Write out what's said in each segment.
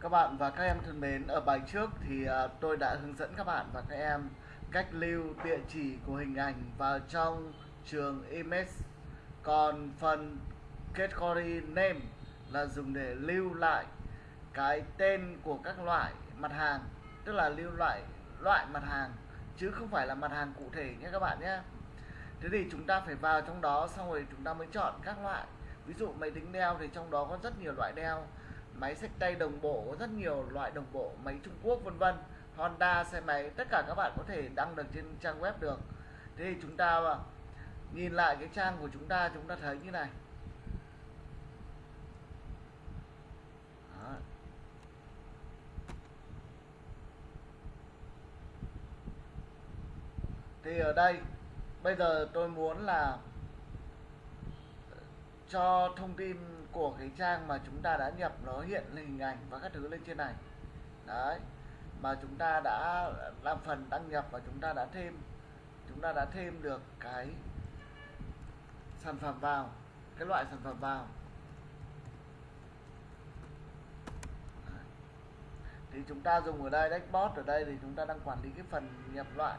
Các bạn và các em thân mến, ở bài trước thì à, tôi đã hướng dẫn các bạn và các em cách lưu địa chỉ của hình ảnh vào trong trường image. Còn phần category name là dùng để lưu lại cái tên của các loại mặt hàng, tức là lưu loại loại mặt hàng chứ không phải là mặt hàng cụ thể nhé các bạn nhé. Thế thì chúng ta phải vào trong đó xong rồi chúng ta mới chọn các loại. Ví dụ máy tính đeo thì trong đó có rất nhiều loại đeo máy xách tay đồng bộ có rất nhiều loại đồng bộ, máy Trung Quốc, vân vân. Honda, xe máy, tất cả các bạn có thể đăng được trên trang web được. Thế thì chúng ta à, nhìn lại cái trang của chúng ta chúng ta thấy như này. Đó. thì ở đây, bây giờ tôi muốn là cho thông tin của cái trang mà chúng ta đã nhập nó hiện lên hình ảnh và các thứ lên trên này. Đấy mà chúng ta đã làm phần đăng nhập và chúng ta đã thêm chúng ta đã thêm được cái sản phẩm vào cái loại sản phẩm vào. Thì chúng ta dùng ở đây dashboard ở đây thì chúng ta đang quản lý cái phần nhập loại.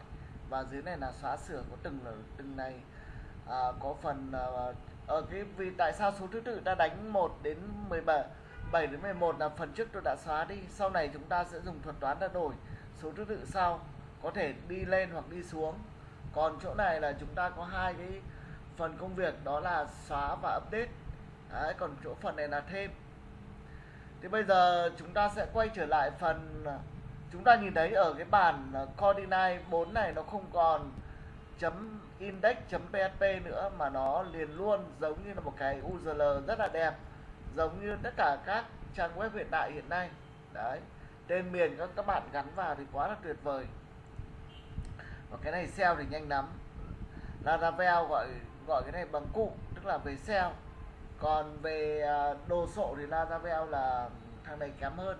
Và dưới này là xóa sửa có từng là từng này à, có phần à, ở cái vì tại sao số thứ tự ta đánh 1 đến 17 7 đến 11 là phần trước tôi đã xóa đi sau này chúng ta sẽ dùng thuật toán đã đổi số thứ tự sau có thể đi lên hoặc đi xuống. Còn chỗ này là chúng ta có hai cái phần công việc đó là xóa và update. Đấy, còn chỗ phần này là thêm. Thì bây giờ chúng ta sẽ quay trở lại phần chúng ta nhìn thấy ở cái bản ờ, coordinate 4 này nó không còn chấm index.php nữa mà nó liền luôn giống như là một cái URL rất là đẹp, giống như tất cả các trang web hiện đại hiện nay. Đấy, tên miền các các bạn gắn vào thì quá là tuyệt vời. Và cái này SEO thì nhanh lắm. Laravel gọi gọi cái này bằng cụm tức là về SEO còn về à, đồ sộ thì Laravel là thằng này kém hơn.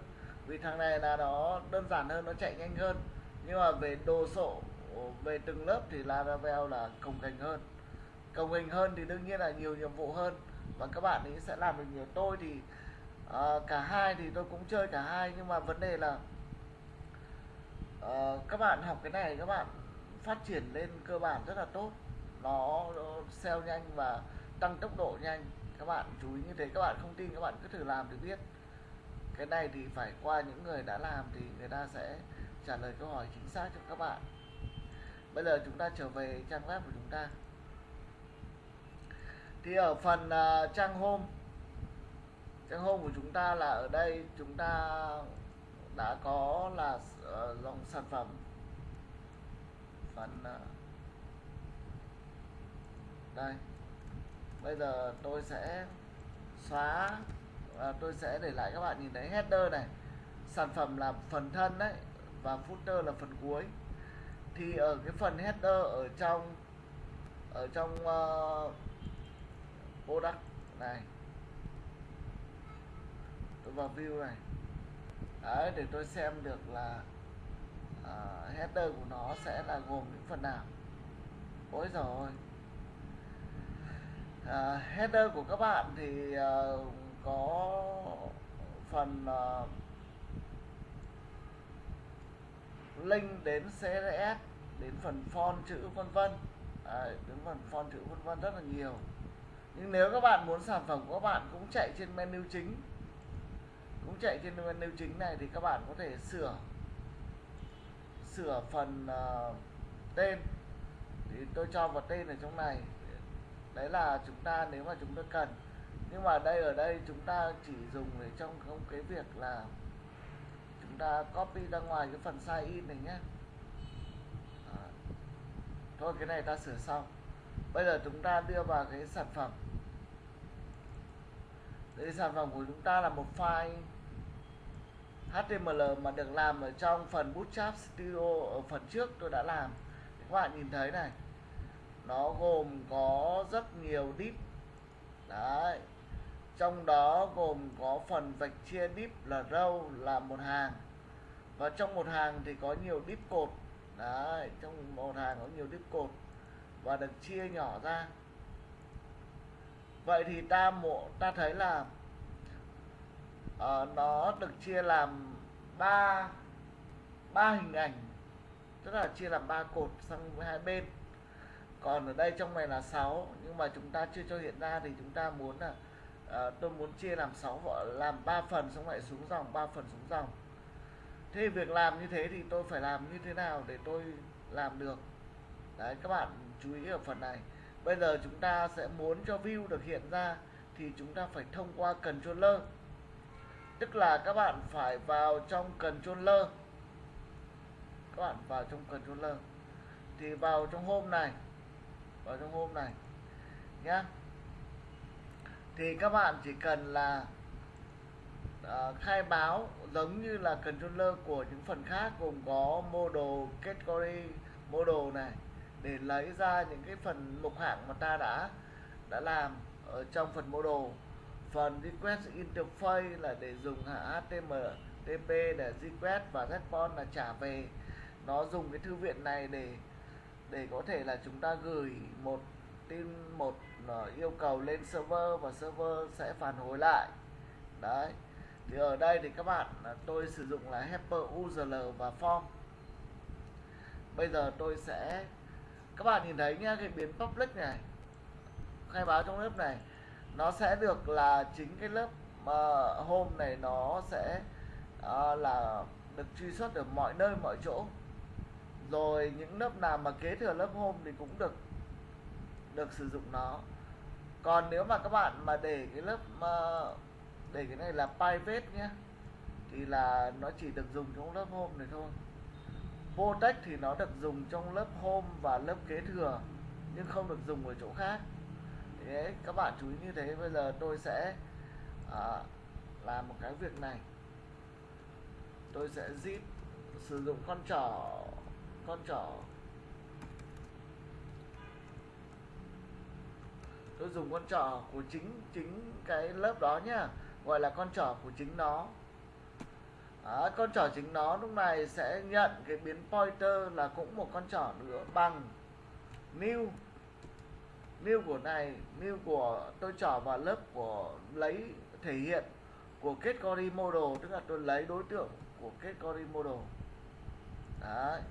Vì thằng này là nó đơn giản hơn, nó chạy nhanh hơn. Nhưng mà về đồ sộ về từng lớp thì Laravel là cồng cành hơn. Cồng cành hơn thì đương nhiên là nhiều nhiệm vụ hơn. Và các bạn ấy sẽ làm được nhiều. Tôi thì uh, cả hai thì tôi cũng chơi cả hai. Nhưng mà vấn đề là uh, các bạn học cái này các bạn phát triển lên cơ bản rất là tốt. Nó, nó nhanh và tăng tốc độ nhanh. Các bạn chú ý như thế các bạn không tin các bạn cứ thử làm thì biết. Cái này thì phải qua những người đã làm thì người ta sẽ trả lời câu hỏi chính xác cho các bạn bây giờ chúng ta trở về trang web của chúng ta. Thì ở phần uh, trang home trang home của chúng ta là ở đây chúng ta đã có là uh, dòng sản phẩm. Phần uh, đây. Bây giờ tôi sẽ xóa uh, tôi sẽ để lại các bạn nhìn thấy header này. Sản phẩm là phần thân đấy và footer là phần cuối thì ở cái phần header ở trong ở trong uh, product này. Tôi vào view này. Đấy để tôi xem được là uh, header của nó sẽ là gồm những phần nào. Ôi rồi uh, ờ, header của các bạn thì uh, có phần uh, link đến CSS đến phần font chữ vân vân. Đến phần font chữ vân vân rất là nhiều. Nhưng nếu các bạn muốn sản phẩm của các bạn cũng chạy trên menu chính cũng chạy trên menu chính này thì các bạn có thể sửa sửa phần uh, tên. Thì tôi cho vào tên ở trong này. Đấy là chúng ta nếu mà chúng ta cần. Nhưng mà đây ở đây chúng ta chỉ dùng để trong không cái việc là chúng ta copy ra ngoài cái phần size in này nhé thôi, cái này ta sửa xong. Bây giờ chúng ta đưa vào cái sản phẩm. Đây, sản phẩm của chúng ta là một file HTML mà được làm ở trong phần Bootstrap Studio ở phần trước tôi đã làm. Các bạn nhìn thấy này, nó gồm có rất nhiều div đấy, trong đó gồm có phần vạch chia div là row, là một hàng. Và trong một hàng thì có nhiều div cột đấy trong một hàng có nhiều tiếp cột và được chia nhỏ ra. Vậy thì ta mộ ta thấy là uh, nó được chia làm ba ba hình ảnh tức là chia làm ba cột sang hai bên. Còn ở đây trong này là 6 nhưng mà chúng ta chưa cho hiện ra thì chúng ta muốn là uh, tôi muốn chia làm 6 làm 3 phần xong lại xuống dòng 3 phần xuống dòng thế việc làm như thế thì tôi phải làm như thế nào để tôi làm được? Đấy các bạn chú ý ở phần này. Bây giờ chúng ta sẽ muốn cho view được hiện ra thì chúng ta phải thông qua controller. Tức là các bạn phải vào trong controller. Các bạn vào trong controller. Thì vào trong hôm này vào trong hôm này nhá. Thì các bạn chỉ cần là uh, khai báo giống như là controller của những phần khác gồm có model category, model này, để lấy ra những cái phần mục hạng mà ta đã đã làm ở trong phần model. Phần request interface là để dùng HTML để request và response là trả về. Nó dùng cái thư viện này để để có thể là chúng ta gửi một tin, một ờ, yêu cầu lên server và server sẽ phản hồi lại. Đấy thì ở đây thì các bạn tôi sử dụng là helper url và form. Bây giờ tôi sẽ các bạn nhìn thấy nhá cái biến public này khai báo trong lớp này nó sẽ được là chính cái lớp uh, home này nó sẽ uh, là được truy xuất ở mọi nơi mọi chỗ. Rồi những lớp nào mà kế thừa lớp home thì cũng được được sử dụng nó. Còn nếu mà các bạn mà để cái lớp uh, để cái này là private nhé. Thì là nó chỉ được dùng trong lớp home này thôi. Protect thì nó được dùng trong lớp home và lớp kế thừa nhưng không được dùng ở chỗ khác. Thế các bạn chú ý như thế. Bây giờ tôi sẽ à, làm một cái việc này. Tôi sẽ zip sử dụng con trỏ con trỏ. Tôi dùng con trỏ của chính chính cái lớp đó nhá gọi là con trỏ của chính nó. À, con trỏ chính nó lúc này sẽ nhận cái biến pointer là cũng một con trỏ nữa bằng new new của này new của tôi trỏ vào lớp của lấy thể hiện của category model tức là tôi lấy đối tượng của category model. Đấy.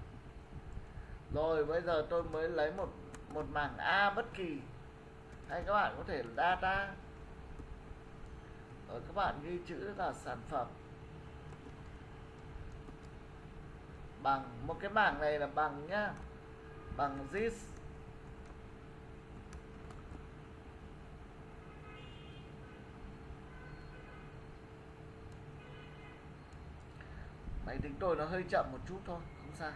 Rồi bây giờ tôi mới lấy một một mảng a bất kỳ. Hay các bạn có thể data rồi các bạn ghi chữ là sản phẩm. Bằng, một cái bảng này là bằng nhá. Bằng this máy tính tôi nó hơi chậm một chút thôi, không sao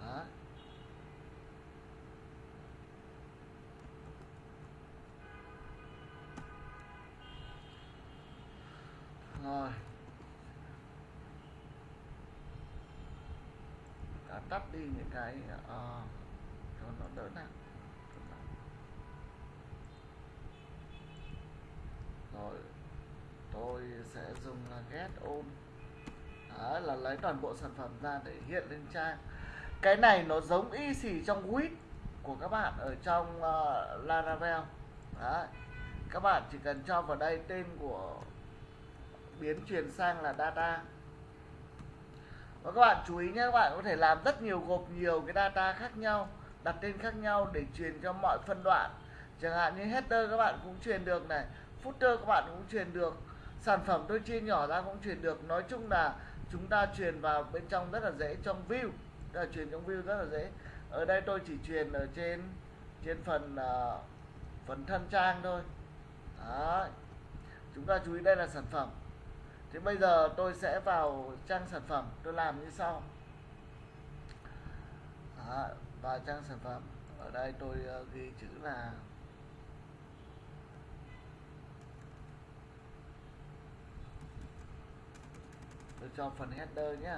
Đó. rồi đã tắt đi những cái uh, cho nó đỡ nặng. Rồi tôi sẽ dùng là get on. Đó là lấy toàn bộ sản phẩm ra để hiện lên trang. Cái này nó giống y xì trong wit của các bạn ở trong uh, Laravel. Đó. Các bạn chỉ cần cho vào đây tên của biến truyền sang là data và các bạn chú ý nhé các bạn có thể làm rất nhiều gộp nhiều cái data khác nhau đặt tên khác nhau để truyền cho mọi phân đoạn. Chẳng hạn như header các bạn cũng truyền được này footer các bạn cũng truyền được sản phẩm tôi chia nhỏ ra cũng truyền được. Nói chung là chúng ta truyền vào bên trong rất là dễ trong view là truyền trong view rất là dễ. Ở đây tôi chỉ truyền ở trên trên phần uh, phần thân trang thôi. Đó. chúng ta chú ý đây là sản phẩm thì bây giờ tôi sẽ vào trang sản phẩm tôi làm như sau. À, và trang sản phẩm. Ở đây tôi uh, ghi chữ là tôi cho phần header nhé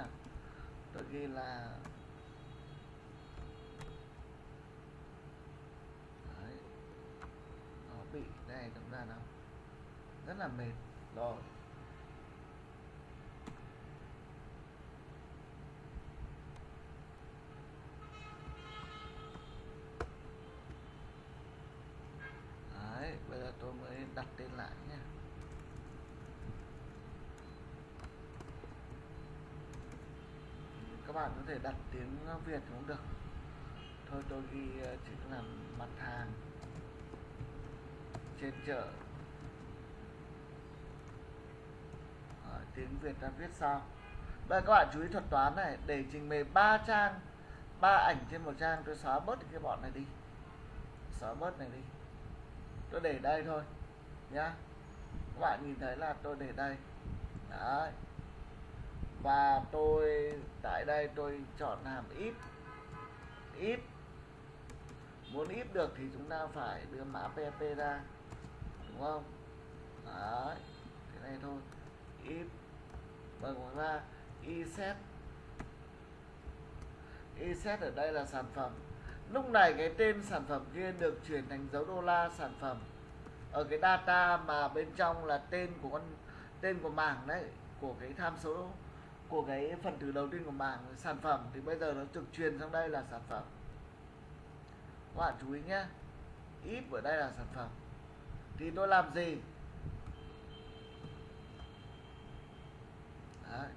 tôi ghi là Đấy. nó bị này chúng ta nó rất là mệt. Rồi. Bạn có thể đặt tiếng Việt cũng được. Thôi tôi ghi ờ, chữ làm mặt hàng. Trên chợ. Ờ, tiếng Việt ta viết sao? Bây giờ các bạn chú ý thuật toán này để trình bày ba trang ba ảnh trên một trang tôi xóa bớt cái bọn này đi. Xóa bớt này đi. Tôi để đây thôi nhá. Các bạn nhìn thấy là tôi để đây. Đấy và tôi, tại đây tôi chọn hàm ít ít muốn ít được thì chúng ta phải đưa mã pp ra, đúng không? Đấy, thế này thôi. Ít bằng ngoài ra. Y set y set ở đây là sản phẩm. Lúc này cái tên sản phẩm kia được chuyển thành dấu đô la sản phẩm. Ở cái data mà bên trong là tên của con, tên của mảng đấy, của cái tham số của cái phần từ đầu tiên của mảng sản phẩm thì bây giờ nó được truyền sang đây là sản phẩm. Các bạn chú ý nhé ít ở đây là sản phẩm. Thì tôi làm gì? Đấy.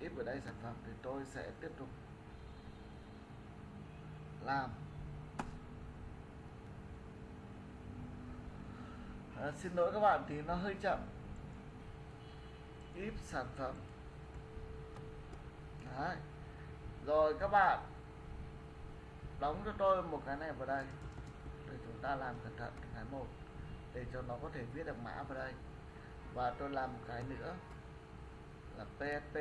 ít ở đây sản phẩm thì tôi sẽ tiếp tục làm. À, xin lỗi các bạn thì nó hơi chậm clip sản phẩm. Đấy. rồi các bạn, đóng cho tôi một cái này vào đây, để chúng ta làm cẩn thận cái một, để cho nó có thể viết được mã vào đây. Và tôi làm một cái nữa, là PSP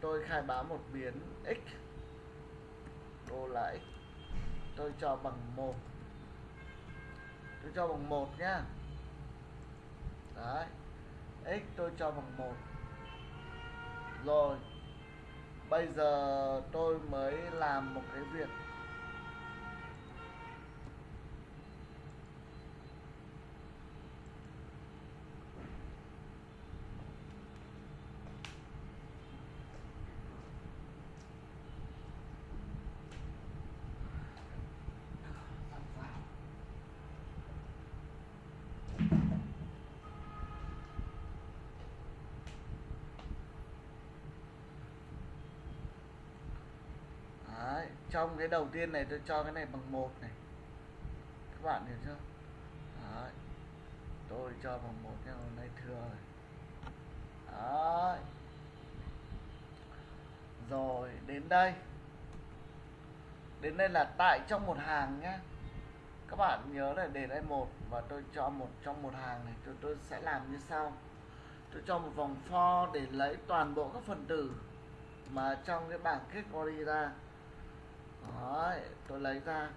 tôi khai báo một biến x, đô là x tôi cho bằng một tôi cho bằng một nhá. Đấy. X tôi cho bằng một. Rồi. Bây giờ tôi mới làm một cái việc Đấy, trong cái đầu tiên này tôi cho cái này bằng một này. Các bạn hiểu chưa? Đấy. tôi cho bằng một nhưng hôm nay thừa rồi. Đấy. rồi, đến đây. Đến đây là tại trong một hàng nhé các bạn nhớ là để đây một và tôi cho một trong một hàng này. Tôi tôi sẽ làm như sau. Tôi cho một vòng for để lấy toàn bộ các phần tử mà trong cái bảng kết query ra Đấy, tôi lấy ra.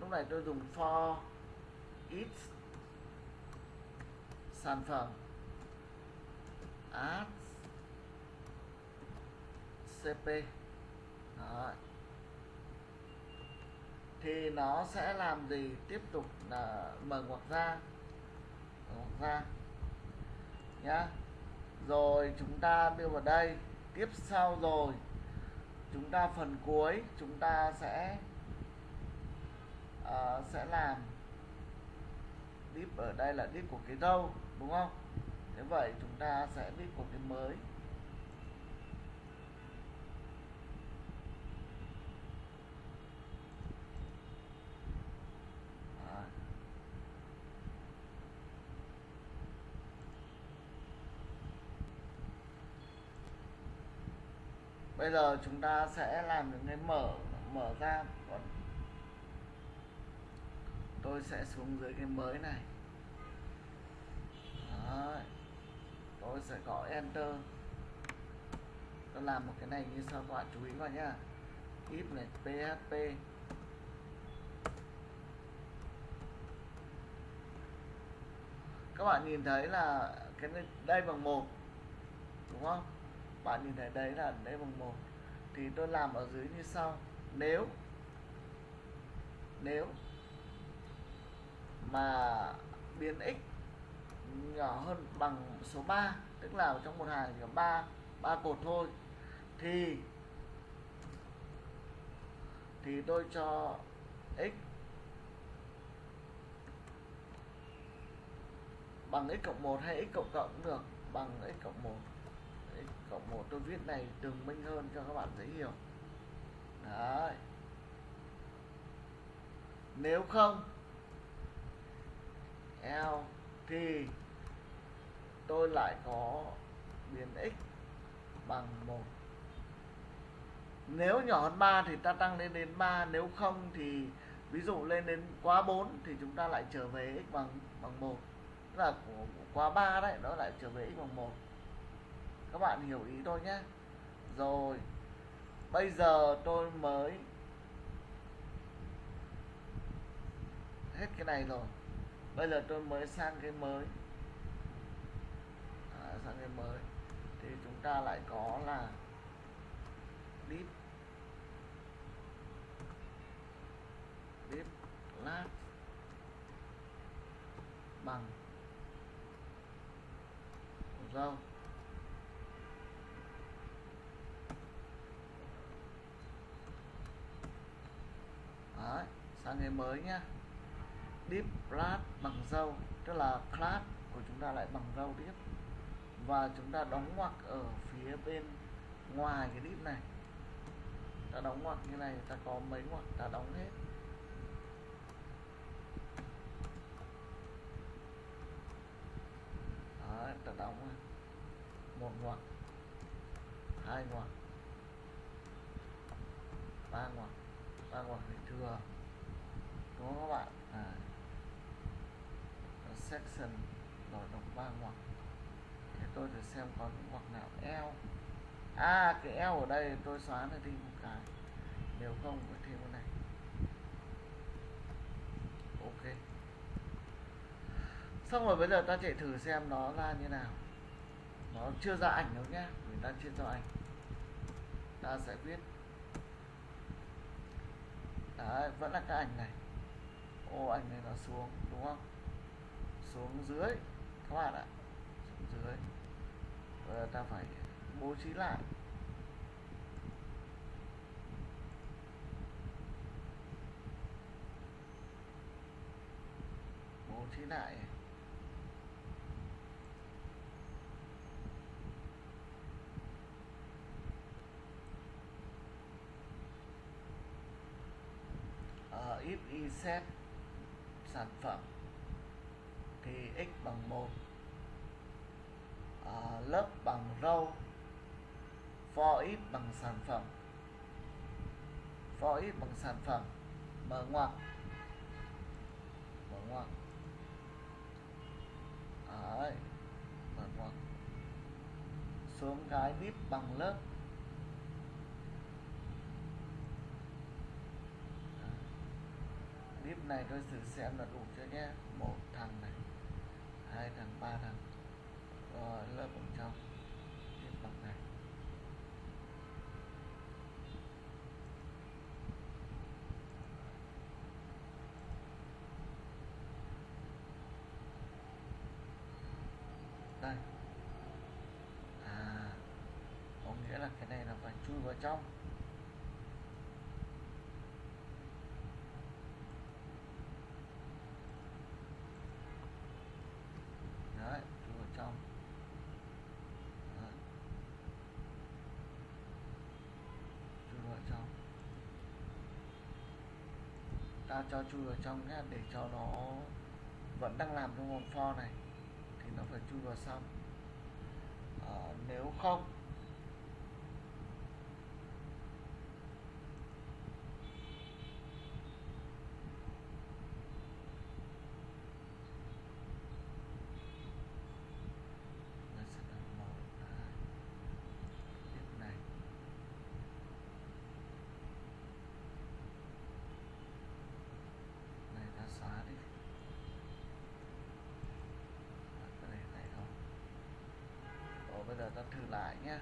Lúc này tôi dùng for each sản phẩm. Add cp Đấy. thì nó sẽ làm gì? Tiếp tục là mở ngoặc ra. Ngoặc ra. Nhá. Rồi chúng ta đưa vào đây. Tiếp sau rồi chúng ta phần cuối chúng ta sẽ uh, sẽ làm deep ở đây là deep của cái đâu đúng không? Thế vậy chúng ta sẽ div của cái mới Đấy bây giờ chúng ta sẽ làm những cái mở mở ra. Còn tôi sẽ xuống dưới cái mới này. Đấy. tôi sẽ gõ enter. Tôi làm một cái này như sau các bạn chú ý vào nhá. If này php các bạn nhìn thấy là cái này, đây bằng một đúng không? Bạn nhìn thấy đấy là đấy bằng một. Thì tôi làm ở dưới như sau. Nếu nếu mà biến x nhỏ hơn bằng số 3 tức là trong một hàng chỉ có 3 ba cột thôi, thì thì tôi cho x bằng x cộng 1 hay x cộng cộng được, bằng x cộng 1 đấy, cộng 1 tôi viết này tường minh hơn cho các bạn dễ hiểu. Đấy. Nếu không L thì tôi lại có biến x bằng 1 nếu nhỏ hơn 3 thì ta tăng lên đến 3 nếu không thì ví dụ lên đến quá 4 thì chúng ta lại trở về x bằng bằng 1 tức là quá 3 đấy nó lại trở về x bằng 1 các bạn hiểu ý tôi nhé. Rồi bây giờ tôi mới hết cái này rồi. Bây giờ tôi mới sang cái mới. À, sang cái mới. Thì chúng ta lại có là deep deep lát bằng râu Đấy, sang ngày mới nhá. Deep class bằng dâu tức là class của chúng ta lại bằng dâu tiếp. Và chúng ta đóng ngoặc ở phía bên ngoài cái deep này. Ta đóng ngoặc như này ta có mấy ngoặc ta đóng hết. Ta đóng một ngoặc hai ngoặc ba ngoặc ba ngoặc bị thừa. Đúng không các bạn? À, section đổi động ba ngoặc để tôi thử xem có những ngoặc nào eo à cái eo ở đây tôi xóa nó đi một cái. Nếu không có thêm cái này. Ok. Xong rồi bây giờ ta chạy thử xem nó ra như nào. Nó chưa ra ảnh đâu nhá người ta chưa cho ảnh. Ta sẽ viết Đấy, vẫn là cái ảnh này. Ô ảnh này nó xuống đúng không? Xuống dưới các bạn ạ. Xuống dưới. Bây giờ ta phải bố trí lại. Bố trí lại. If y set sản phẩm thì x bằng 1 à, lớp bằng row for if bằng sản phẩm for if bằng sản phẩm mở ngoặc mở ngoặc Đấy, mở ngoặc xuống cái vip bằng lớp clip này tôi thử xem là đủ chưa nhé. Một thằng này, hai thằng, ba thằng. Rồi lớp bằng trong. Tiếp bằng này. Đây. À có nghĩa là cái này là phải chui vào trong đấy chui vào trong đấy. chui vào trong ta cho chui vào trong nhé để cho nó vẫn đang làm trong vòng for này thì nó phải chui vào xong. À, nếu không nó sẽ là một hai tiếp này này ta xóa đi Và cái này này không Rồi bây giờ ta thử lại nhé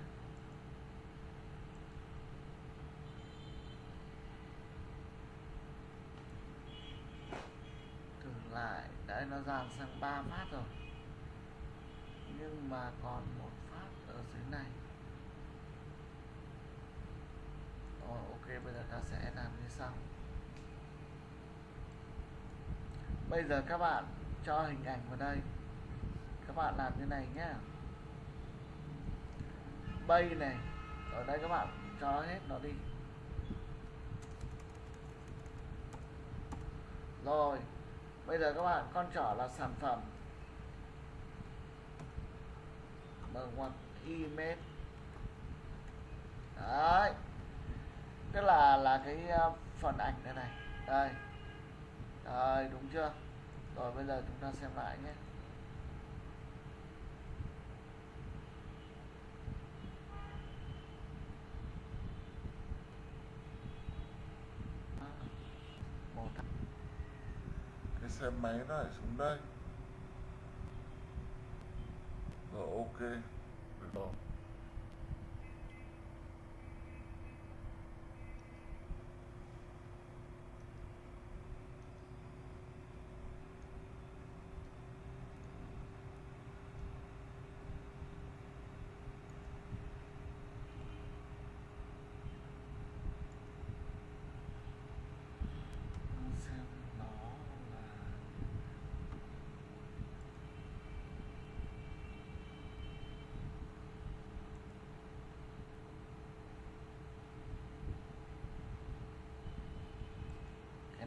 Thử lại. Đấy, nó dàn sang 3 phát rồi. Nhưng mà còn một phát ở dưới này. Rồi, ok, bây giờ ta sẽ làm như sau. Bây giờ các bạn cho hình ảnh vào đây. Các bạn làm như này nhé bay này. Ở đây các bạn cho hết, nó đi. Rồi, bây giờ các bạn, con trỏ là sản phẩm. Mở ngoặc image. Đấy. Tức là là cái ờ, phần ảnh đây này. Đây. Đây, đúng chưa? Rồi, bây giờ chúng ta xem lại nhé. Một cái xe máy nó lại xuống đây. Rồi ok được rồi xem nó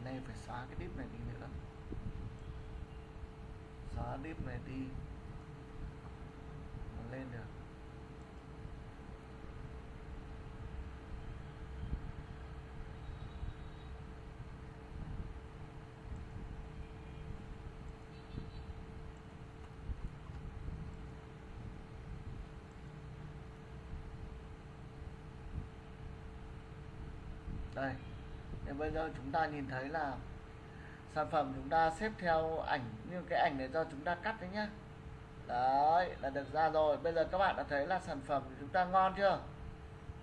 là này phải xóa cái div này đi nữa. Xóa div này đi. Nó lên được. Đây bây giờ chúng ta nhìn thấy là sản phẩm chúng ta xếp theo ảnh như cái ảnh này do chúng ta cắt đấy nhá. Đấy là được ra rồi. Bây giờ các bạn đã thấy là sản phẩm của chúng ta ngon chưa?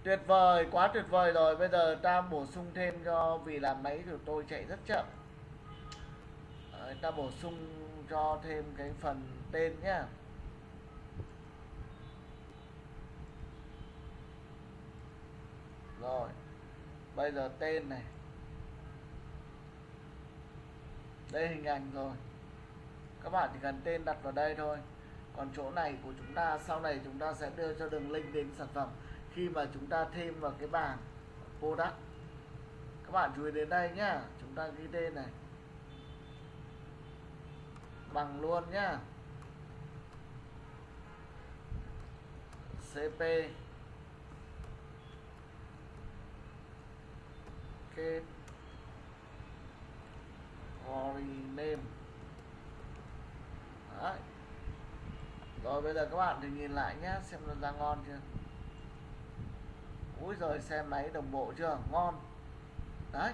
Tuyệt vời quá tuyệt vời rồi. Bây giờ ta bổ sung thêm cho vì là máy của tôi chạy rất chậm. Đấy, ta bổ sung cho thêm cái phần tên nhá. Rồi bây giờ tên này. Đây hình ảnh rồi. Các bạn chỉ cần tên đặt vào đây thôi. Còn chỗ này của chúng ta, sau này chúng ta sẽ đưa cho đường link đến sản phẩm khi mà chúng ta thêm vào cái bảng product. Các bạn chú ý đến đây nhá. Chúng ta ghi tên này. Bằng luôn nhá. Cp kết Ori name. Đấy. Rồi bây giờ các bạn thì nhìn lại nhé Xem nó ra ngon chưa? Úi rồi xe máy đồng bộ chưa? Ngon. Đấy.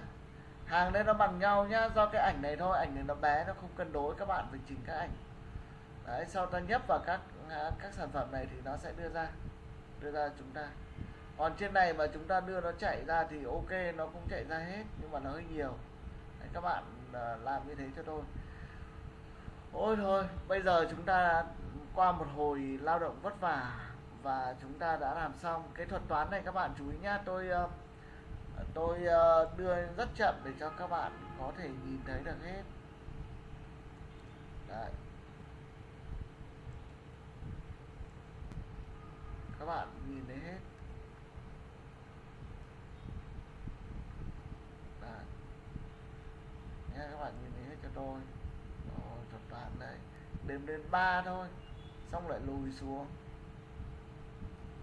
Hàng đây nó bằng nhau nhá Do cái ảnh này thôi Ảnh này nó bé nó không cân đối Các bạn phải chỉnh các ảnh. Đấy sau ta nhấp vào các à, các sản phẩm này Thì nó sẽ đưa ra Đưa ra chúng ta. Còn trên này mà chúng ta đưa nó chạy ra thì ok nó cũng chạy ra hết nhưng mà nó hơi nhiều. Đấy, các bạn làm như thế cho tôi. Ôi thôi, bây giờ chúng ta qua một hồi lao động vất vả và chúng ta đã làm xong cái thuật toán này các bạn chú ý nhá. Tôi ờ, tôi ờ, đưa rất chậm để cho các bạn có thể nhìn thấy được hết. Đấy. các bạn nhìn thấy hết Đấy. Nha, các bạn nhìn thấy cho tôi. Rồi, thuật toán đây đếm đến 3 thôi. Xong lại lùi xuống.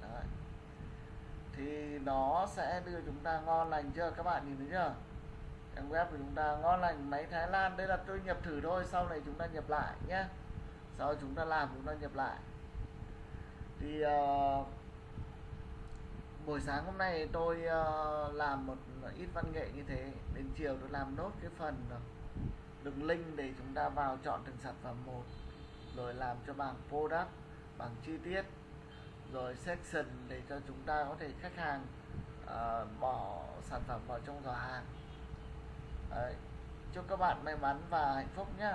Đấy. thì nó sẽ đưa chúng ta ngon lành chưa? Các bạn nhìn thấy chưa? Trang web của chúng ta ngon lành. Máy Thái Lan đây là tôi nhập thử thôi. Sau này chúng ta nhập lại nhé. Sau chúng ta làm chúng ta nhập lại. Thì uh, buổi sáng hôm nay tôi uh, làm một ít văn nghệ như thế. Đến chiều tôi làm nốt cái phần ờ, đường link để chúng ta vào chọn từng sản phẩm một. Rồi làm cho bảng product bảng chi tiết. Rồi section để cho chúng ta có thể khách hàng uh, bỏ sản phẩm vào trong giỏ hàng. Đấy. chúc các bạn may mắn và hạnh phúc nhé